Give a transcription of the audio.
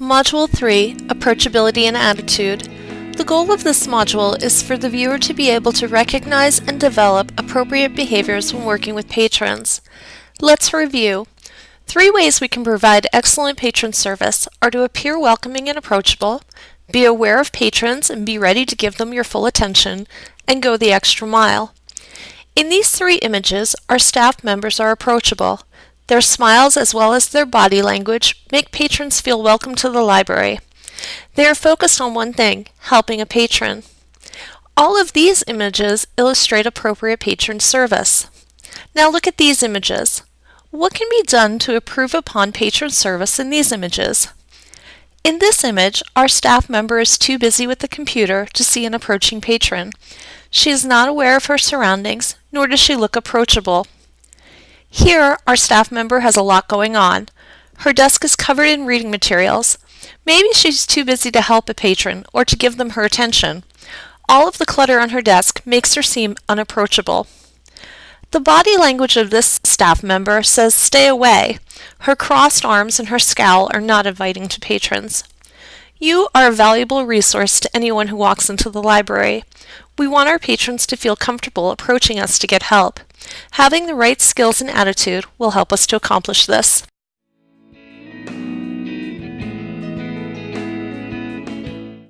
Module 3, Approachability and Attitude. The goal of this module is for the viewer to be able to recognize and develop appropriate behaviors when working with patrons. Let's review. Three ways we can provide excellent patron service are to appear welcoming and approachable, be aware of patrons and be ready to give them your full attention, and go the extra mile. In these three images, our staff members are approachable. Their smiles as well as their body language make patrons feel welcome to the library. They are focused on one thing, helping a patron. All of these images illustrate appropriate patron service. Now look at these images. What can be done to improve upon patron service in these images? In this image, our staff member is too busy with the computer to see an approaching patron. She is not aware of her surroundings, nor does she look approachable. Here, our staff member has a lot going on. Her desk is covered in reading materials. Maybe she's too busy to help a patron or to give them her attention. All of the clutter on her desk makes her seem unapproachable. The body language of this staff member says stay away. Her crossed arms and her scowl are not inviting to patrons. You are a valuable resource to anyone who walks into the library. We want our patrons to feel comfortable approaching us to get help. Having the right skills and attitude will help us to accomplish this.